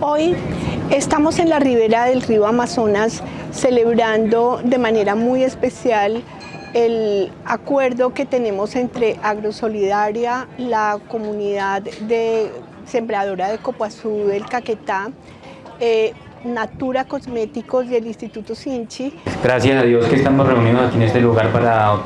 Hoy estamos en la ribera del río Amazonas celebrando de manera muy especial el acuerdo que tenemos entre Agrosolidaria, la comunidad de sembradora de Copuazú del Caquetá, eh, Natura Cosméticos y el Instituto Sinchi. Gracias a Dios que estamos reunidos aquí en este lugar para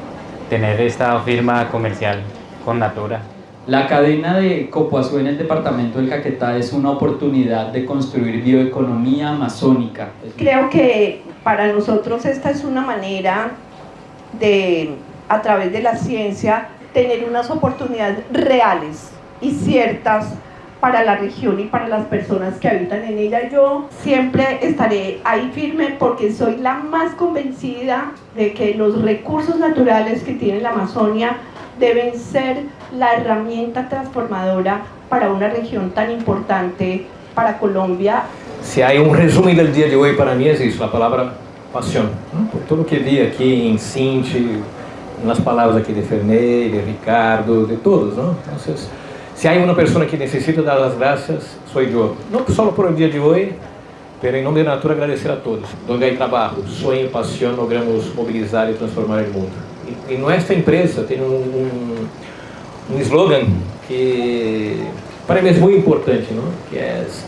tener esta firma comercial con Natura. La cadena de Copuazú en el departamento del Caquetá es una oportunidad de construir bioeconomía amazónica. Creo que para nosotros esta es una manera de, a través de la ciencia, tener unas oportunidades reales y ciertas para la región y para las personas que habitan en ella. Yo siempre estaré ahí firme porque soy la más convencida de que los recursos naturales que tiene la Amazonia deben ser la herramienta transformadora para una región tan importante para Colombia. Si hay un resumen del día de hoy para mí es eso, la palabra pasión. Por todo lo que vi aquí en Cinti, en las palabras aquí de Ferney, de Ricardo, de todos. ¿no? Entonces, si hay una persona que necesita dar las gracias, soy yo. No solo por el día de hoy, pero en nombre de Natura agradecer a todos. Donde hay trabajo, sueño pasión, logramos movilizar y transformar el mundo. Y, y nuestra empresa tiene un, un, un slogan que para mí es muy importante, ¿no? que es,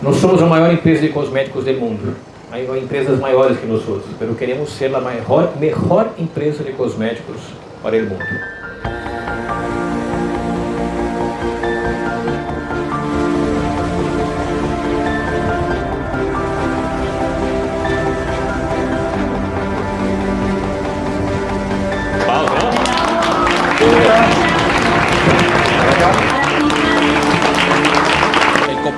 nós somos a maior empresa de cosméticos do mundo. Hay empresas maiores que nós, pero queremos ser a maior, mejor empresa de cosméticos para o mundo.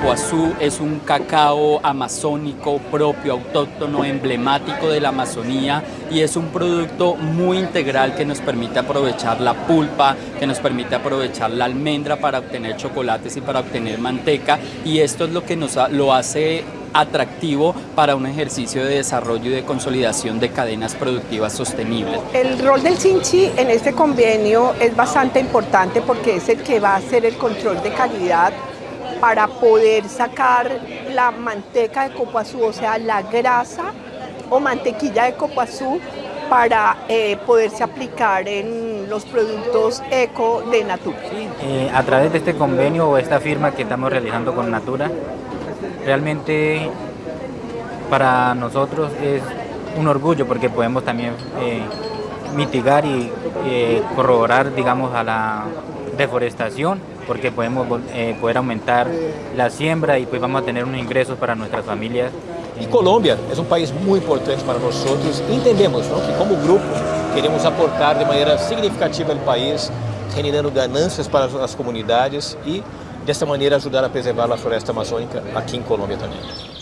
Copoazú es un cacao amazónico propio, autóctono, emblemático de la Amazonía y es un producto muy integral que nos permite aprovechar la pulpa, que nos permite aprovechar la almendra para obtener chocolates y para obtener manteca y esto es lo que nos lo hace atractivo para un ejercicio de desarrollo y de consolidación de cadenas productivas sostenibles. El rol del Sinchi en este convenio es bastante importante porque es el que va a hacer el control de calidad para poder sacar la manteca de copoazú, o sea, la grasa o mantequilla de copoazú para eh, poderse aplicar en los productos eco de Natura. Eh, a través de este convenio o esta firma que estamos realizando con Natura, realmente para nosotros es un orgullo porque podemos también eh, mitigar y corroborar digamos a la deforestación porque podemos eh, poder aumentar la siembra y pues vamos a tener unos ingresos para nuestras familias. E Colômbia é um país muito importante para nós. Entendemos não, que, como grupo, queremos aportar de maneira significativa ao país, generando ganâncias para as comunidades e, dessa maneira, ajudar a preservar a floresta amazônica aqui em Colômbia também.